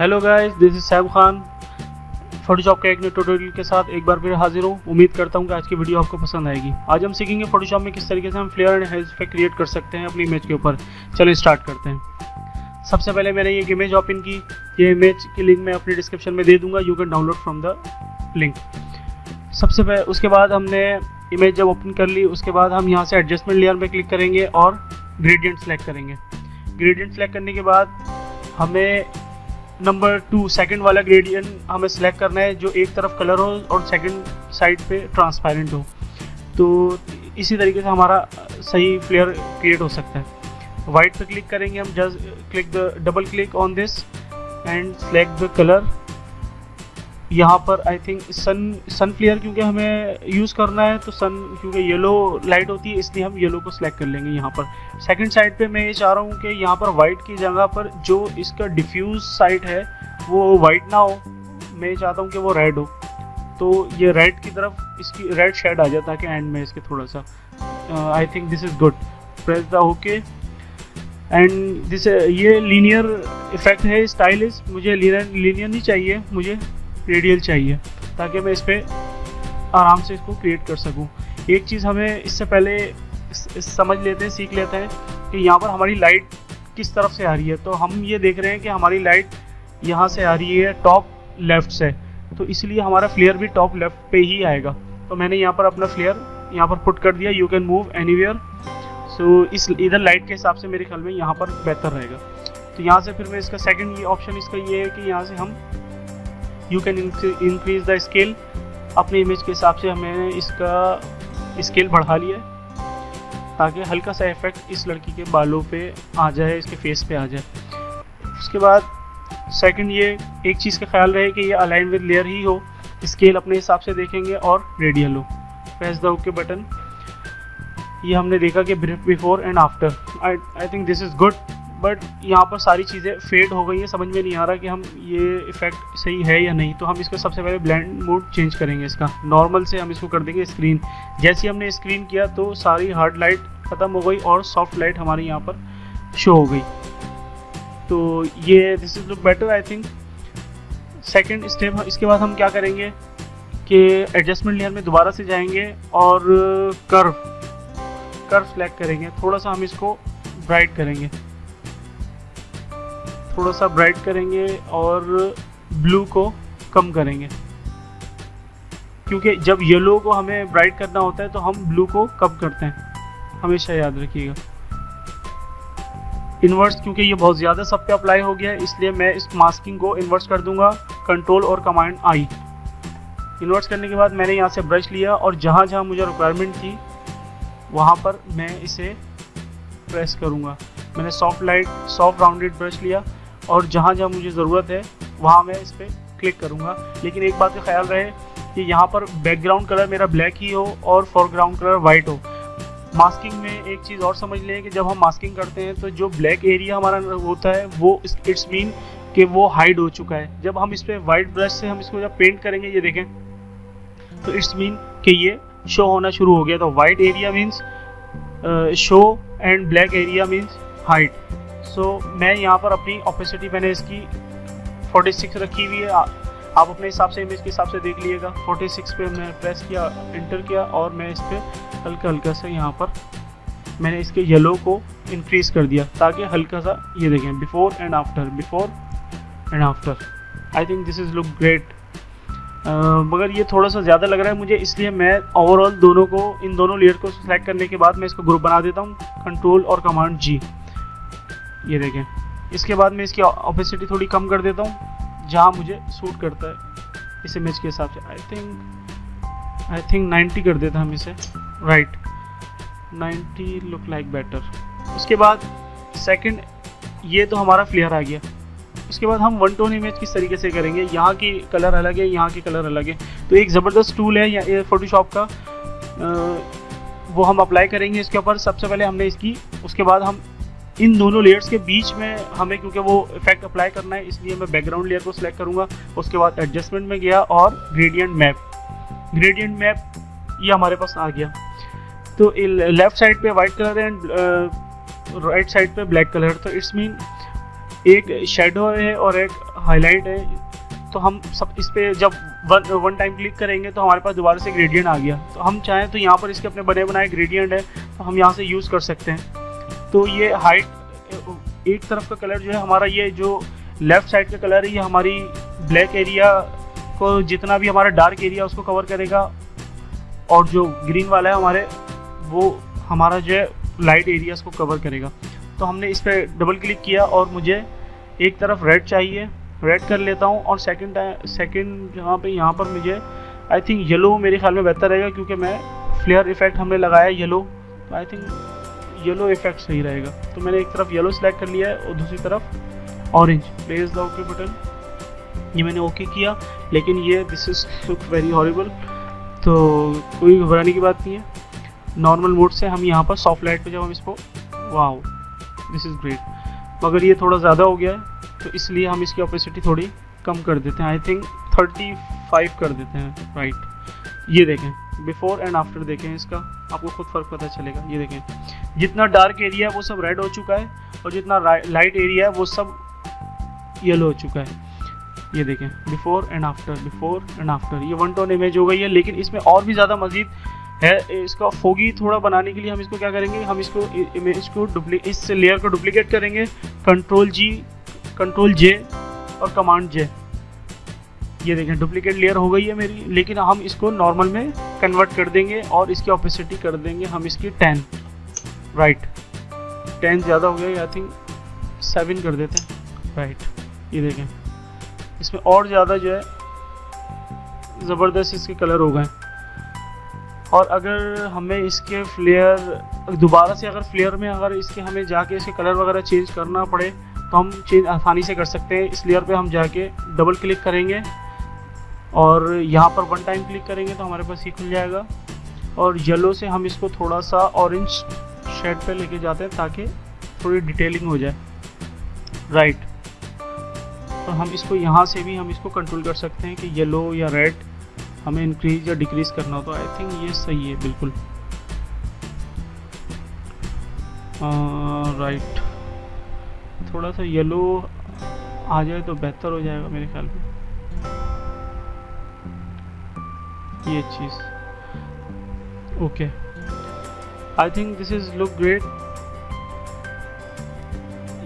Hello guys this is Sam Khan Photoshop के एक नए ट्यूटोरियल के साथ एक बार फिर हाजिर हूँ। उम्मीद करता हूँ कि आज की वीडियो आपको पसंद आएगी। आज हम सीखेंगे फोटोशॉप में किस तरीके से हम flare and haze effect create कर सकते हैं अपनी इमेज के ऊपर। चलो स्टार्ट करते हैं। सबसे पहले मैंने एक इमेज ओपन की। ये इमेज की लिंक मैं अपनी डिस्क्रिप्शन में दे दूँगा। You can download from the link सबसे पहले उसके बाद हमने इमेज जब ओपन कर ली, उसके बाद हम यहाँ से एडजस्टमेंट लेयर में क्लिक करेंगे और ग्रेडियंट सेलेक्ट करेंगे। ग्रेडियंट सेलेक्ट करने के बाद हमें नंबर टू सेकंड वाला ग्रेडियंट हमें सेलेक्ट करना है, जो एक तरफ़ कलर हो और सेकंड साइड पे ट्रांसपेरेंट हो। तो इसी तरीके से हमारा सही फ्लेयर क्रिएट हो सकता है। वाइट पे क्लिक करेंगे हम just click the double click on this and select the colour यहाँ पर I think sun sun flare क्योंकि हमें यूज़ करना है तो सन क्योंकि येलो लाइट होती है, इसलिए हम येलो को सिलेक्ट कर लेंगे यहाँ पर। सेकंड साइड पे मैं ये चाह रहा हूँ कि यहाँ पर वाइट की जगह पर जो इसका डिफ्यूज साइड है, वो वाइट ना हो। मैं चाहता हूँ कि वो रेड हो। तो ये रेड की तरफ़ इसकी रेड शेड आ जाए ताकि एंड में इसके थोड़ा सा I think this is good press the okay and this ये लीनियर इफ़ेक्ट है स्टाइलिश मुझे लीनियर नहीं चाहिए, मुझे रेडियल चाहिए, ताकि मैं इस पर आराम से इसको क्रिएट कर सकूँ। एक चीज़ हमें इससे पहले समझ लेते हैं, सीख लेते हैं कि यहाँ पर हमारी लाइट किस तरफ़ से आ रही है। तो हम ये देख रहे हैं कि हमारी लाइट यहाँ से आ रही है टॉप लेफ़्ट से। तो इसलिए हमारा फ्लेयर भी टॉप लेफ़्ट पे ही आएगा। तो मैंने यहाँ पर अपना फ्लेयर यहाँ पर पुट कर दिया। You can move anywhere so इस, इधर लाइट के हिसाब से मेरे ख्याल में यहाँ पर बेहतर रहेगा। तो यहाँ से फिर मैं इसका सेकंड ऑप्शन इसका ये है कि यहाँ से हम you can increase the scale अपने इमेज के हिसाब से हमें इसका स्केल बढ़ा लिया है, ताकि हल्का सा इफ़ेक्ट इस लड़की के बालों पे आ जाए, इसके फेस पे आ जाए। उसके बाद सेकंड ये एक चीज़ का ख्याल रहे कि ये अलाइन विद लेयर ही हो स्केल अपने हिसाब से देखेंगे और रेडियल हो। प्रेस द ओके बटन ये हमने देखा कि before and after I I think this is good but यहाँ पर सारी चीज़ें फेड हो गई हैं। समझ में नहीं आ रहा कि हम ये इफ़ेक्ट सही है या नहीं। तो हम इसको सबसे पहले ब्लैंड मोड चेंज करेंगे इसका। नॉर्मल से हम इसको कर देंगे स्क्रीन जैसे हमने स्क्रीन किया तो सारी हार्ड लाइट ख़त्म हो गई और सॉफ्ट लाइट हमारी यहाँ पर शो हो गई। तो ये this is look better I think second step इसके बाद हम क्या करेंगे कि एडजस्टमेंट लेयर में दोबारा से जाएँगे और कर्व कर्व सेलेक्ट करेंगे। थोड़ा सा हम इसको ब्राइट करेंगे। थोड़ा सा ब्राइट करेंगे और ब्लू को कम करेंगे। क्योंकि जब येलो को हमें ब्राइट करना होता है तो हम ब्लू को कम करते हैं। हमेशा याद रखिएगा। इन्वर्स क्योंकि ये बहुत ज़्यादा सब पे अप्लाई हो गया है, इसलिए मैं इस मास्किंग को इन्वर्स कर दूँगा। कंट्रोल और कमांड आई इन्वर्स करने के बाद मैंने यहाँ से ब्रश लिया और जहाँ जहाँ मुझे रिक्वायरमेंट थी, वहाँ पर मैं इसे प्रेस करूँगा। मैंने soft light soft rounded brush लिया। और जहाँ जहाँ मुझे ज़रूरत है, वहाँ मैं इस पर क्लिक करूँगा। लेकिन एक बात का ख्याल रहे कि यहाँ पर बैकग्राउंड कलर मेरा ब्लैक ही हो और फोरग्राउंड कलर वाइट हो। मास्किंग में एक चीज़ और समझ लें कि जब हम मास्किंग करते हैं तो जो ब्लैक एरिया हमारा होता है, वो इट्स मीन कि वो हाइड हो चुका है। जब हम इस पर वाइट ब्रश से हम इसको जब पेंट करेंगे, ये देखें तो इट्स मीन कि ये शो होना शुरू हो गया। तो white area means show and black area means hide so so, मैं यहाँ पर अपनी ऑपेसिटी मैंने इसकी 46 रखी हुई है। आप अपने हिसाब से इमेज के हिसाब से देख लीजिएगा। 46 पे मैं प्रेस किया इंटर किया और मैं इस पर हल्का हल्का सा यहाँ पर मैंने इसके येलो को इंक्रीज कर दिया ताकि हल्का सा ये देखें before and after before and after I think this is look great मगर ये थोड़ा सा ज़्यादा लग रहा है मुझे इसलिए मैं ओवरऑल दोनों को इन दोनों लेयर को सिलेक्ट करने के बाद मैं इसको ग्रुप बना देता हूँ। कंट्रोल और कमांड जी ये देखें। इसके बाद मैं इसकी ऑपेसिटी थोड़ी कम कर देता हूँ, जहाँ मुझे सूट करता है। इस इमेज के हिसाब से आई थिंक आई थिंक 90 कर देता हम इसे। राइट 90 लुक लाइक बेटर उसके बाद सेकंड ये तो हमारा फ्लेयर आ गया। उसके बाद हम वन टोन इमेज किस तरीके से करेंगे? यहाँ की कलर अलग है, यहाँ की कलर अलग है। तो एक ज़बरदस्त टूल है, या फोटोशॉप का। वो हम अप्लाई करेंगे इसके ऊपर। सबसे पहले हमने इसकी, उसके बाद हम इन दोनों लेयर्स के बीच में हमें, क्योंकि वो इफ़ेक्ट अप्लाई करना है, इसलिए मैं बैकग्राउंड लेयर को सिलेक्ट करूँगा। उसके बाद एडजस्टमेंट में गया और ग्रेडियंट मैप ग्रेडियंट मैप ये हमारे पास आ गया। तो लेफ़्ट साइड पे वाइट कलर है एंड राइट साइड पे ब्लैक कलर तो इट्स मीन एक शेडो है और एक हाईलाइट है। तो हम सब इस पर जब वन वन टाइम क्लिक करेंगे तो हमारे पास दोबारा से ग्रेडियंट आ गया। तो हम चाहें तो यहाँ पर इसके अपने बने बनाए ग्रेडियंट है तो हम यहाँ से यूज़ कर सकते हैं। तो ये हाइट एक तरफ़ का कलर जो है हमारा ये जो लेफ़्ट साइड का कलर है, ये हमारी ब्लैक एरिया को जितना भी हमारा डार्क एरिया उसको कवर करेगा। और जो ग्रीन वाला है हमारे, वो हमारा जो है लाइट एरियाज़ को कवर करेगा। तो हमने इस पर डबल क्लिक किया और मुझे एक तरफ़ रेड चाहिए। रेड कर लेता हूँ और सेकंड सेकंड जहाँ पे, यहाँ पर मुझे आई थिंक येलो मेरे ख्याल में बेहतर रहेगा क्योंकि मैं फ्लेयर इफ़ेक्ट हमने लगाया येलो तो आई थिंक येलो इफ़ेक्ट सही रहेगा। तो मैंने एक तरफ़ येलो सेलेक्ट कर लिया है और दूसरी तरफ़ orange place the okay button ये मैंने ओके किया, लेकिन ये this is look very horrible तो कोई घबराने की बात नहीं है। नॉर्मल मोड से हम यहाँ पर सॉफ्ट लाइट पर जब हम इसको। वाह दिस इज़ ग्रेट मगर ये थोड़ा ज़्यादा हो गया है तो इसलिए हम इसकी ऑपेसिटी थोड़ी कम कर देते हैं। आई थिंक थर्टी फाइव कर देते हैं राइट ये देखें। बिफोर एंड आफ्टर देखें इसका, आपको खुद फ़र्क पता चलेगा। ये देखें, जितना डार्क एरिया है, वो सब रेड हो चुका है, और जितना लाइट एरिया है, वो सब येलो हो चुका है। ये देखें before and after before and after ये वन टोन इमेज हो गई है, लेकिन इसमें और भी ज़्यादा मजीद है, इसका फोगी थोड़ा बनाने के लिए हम इसको क्या करेंगे, हम इसको इमेज को इस लेयर को डुप्लीकेट करेंगे कंट्रोल जी कंट्रोल जे और कमांड जे ये देखें डुप्लीकेट लेयर हो गई है मेरी लेकिन हम इसको नॉर्मल में कन्वर्ट कर देंगे और इसकी ऑपेसिटी कर देंगे हम इसकी टेन राइट टेन ज़्यादा हो गया आई थिंक सेवन कर देते हैं। राइट ये देखें इसमें और ज़्यादा जो है ज़बरदस्त इसके कलर हो गए। और अगर हमें इसके फ्लेयर दोबारा से अगर फ्लेयर में अगर इसके हमें जाके इसके कलर वगैरह चेंज करना पड़े तो हम चेंज आसानी से कर सकते हैं। इस लेयर पे हम जाके डबल क्लिक करेंगे। और यहाँ पर वन टाइम क्लिक करेंगे तो हमारे पास ये खुल जाएगा। और येलो से हम इसको थोड़ा सा ऑरेंज शेड पे लेके जाते हैं ताकि थोड़ी डिटेलिंग हो जाए। राइट तो हम इसको यहाँ से भी हम इसको कंट्रोल कर सकते हैं कि येलो या रेड हमें इंक्रीज या डिक्रीज करना हो तो आई थिंक ये सही है, बिल्कुल। राइट थोड़ा सा येलो आ जाए तो बेहतर हो जाएगा मेरे ख्याल में। ये चीज़। Okay I think this is look great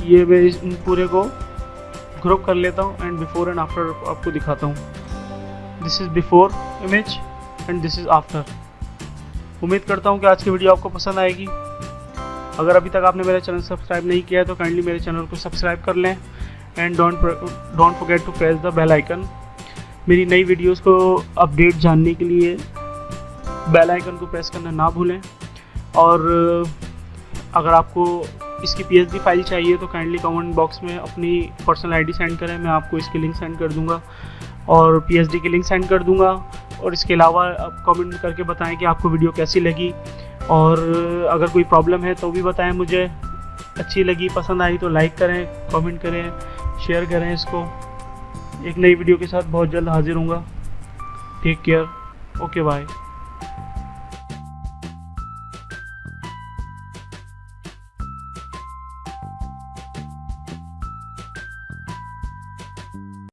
ये मैं इस पूरे को ग्रुप कर लेता हूँ एंड बिफोर एंड आफ्टर आपको दिखाता हूँ। This is before image and this is after उम्मीद करता हूँ कि आज की वीडियो आपको पसंद आएगी। अगर अभी तक आपने मेरा चैनल सब्सक्राइब नहीं किया है तो काइंडली मेरे चैनल को सब्सक्राइब कर लें। And don't don't forget to press the bell icon मेरी नई वीडियोस को अपडेट जानने के लिए बेल आइकन को प्रेस करना ना भूलें। और अगर आपको इसकी पी फ़ाइल चाहिए तो काइंडली कमेंट बॉक्स में अपनी पर्सनल आईडी सेंड करें, मैं आपको इसकी लिंक सेंड कर दूँगा। और पी की लिंक सेंड कर दूँगा। और इसके अलावा आप कमेंट करके बताएँ कि आपको वीडियो कैसी लगी। और, अगर कोई प्रॉब्लम है तो भी बताएँ मुझे। अच्छी लगी, पसंद आई तो लाइक करें कमेंट करें शेयर करें इसको। एक नई वीडियो के साथ बहुत जल्द हाजिर हूँ टेक केयर ओके बाय